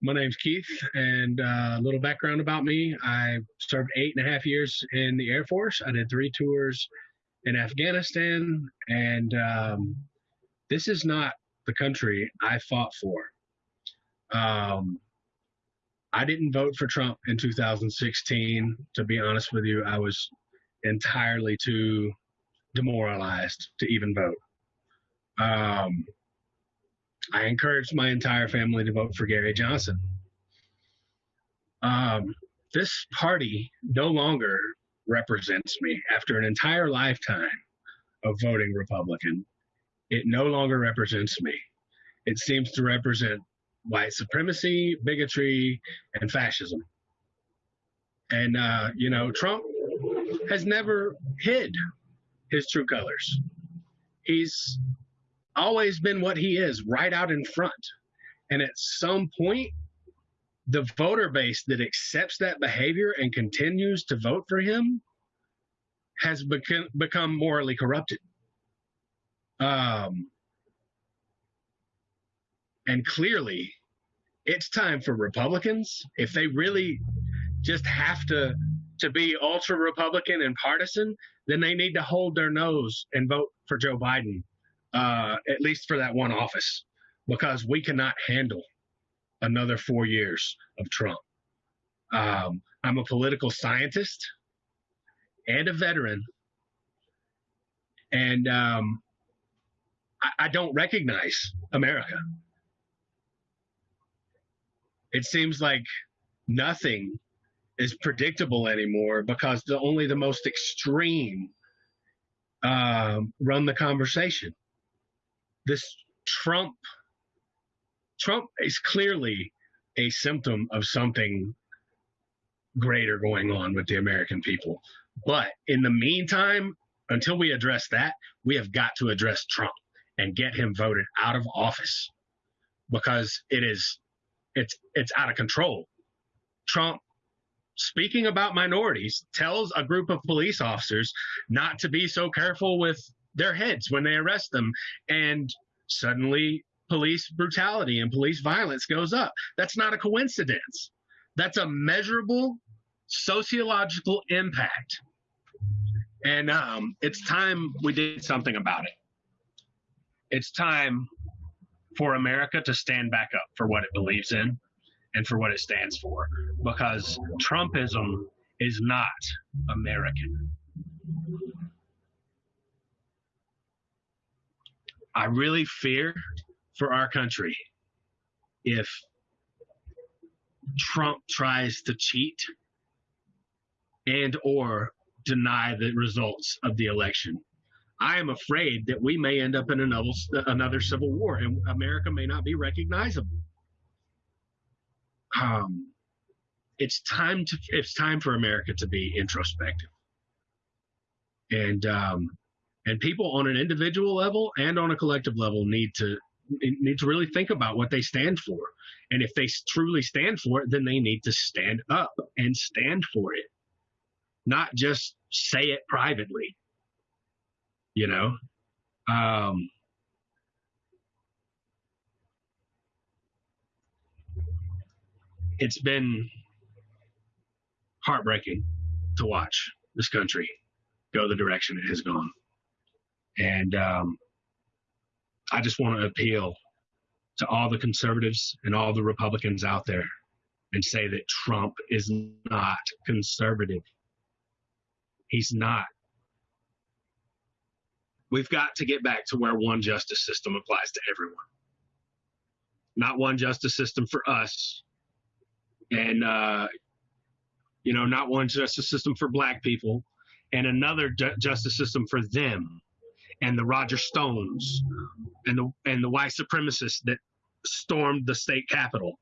My name's Keith, and uh, a little background about me. I served eight and a half years in the Air Force. I did three tours in Afghanistan, and um, this is not the country I fought for. Um, I didn't vote for Trump in 2016. To be honest with you, I was entirely too demoralized to even vote. Um, I encouraged my entire family to vote for Gary Johnson. Um, this party no longer represents me after an entire lifetime of voting Republican. It no longer represents me. It seems to represent white supremacy, bigotry, and fascism. And, uh, you know, Trump has never hid his true colors. He's always been what he is, right out in front. And at some point, the voter base that accepts that behavior and continues to vote for him has become become morally corrupted. Um, and clearly, it's time for Republicans, if they really just have to to be ultra Republican and partisan, then they need to hold their nose and vote for Joe Biden uh, at least for that one office, because we cannot handle another four years of Trump. Um, I'm a political scientist and a veteran, and um, I, I don't recognize America. It seems like nothing is predictable anymore because the, only the most extreme um, run the conversation this Trump Trump is clearly a symptom of something greater going on with the American people. But in the meantime, until we address that, we have got to address Trump and get him voted out of office because it is it's it's out of control. Trump speaking about minorities tells a group of police officers not to be so careful with their heads when they arrest them. And suddenly police brutality and police violence goes up. That's not a coincidence. That's a measurable sociological impact. And um, it's time we did something about it. It's time for America to stand back up for what it believes in and for what it stands for because Trumpism is not American. I really fear for our country if Trump tries to cheat and or deny the results of the election. I am afraid that we may end up in another another civil war and America may not be recognizable. Um, it's time to it's time for America to be introspective. And um, and people on an individual level and on a collective level need to need to really think about what they stand for. And if they truly stand for it then they need to stand up and stand for it. Not just say it privately. You know? Um, it's been heartbreaking to watch this country go the direction it has gone and um, I just want to appeal to all the conservatives and all the Republicans out there and say that Trump is not conservative. He's not. We've got to get back to where one justice system applies to everyone. Not one justice system for us, and uh, you know, not one justice system for black people, and another ju- justice system for them and the Roger Stones and the and the white supremacists that stormed the state capitol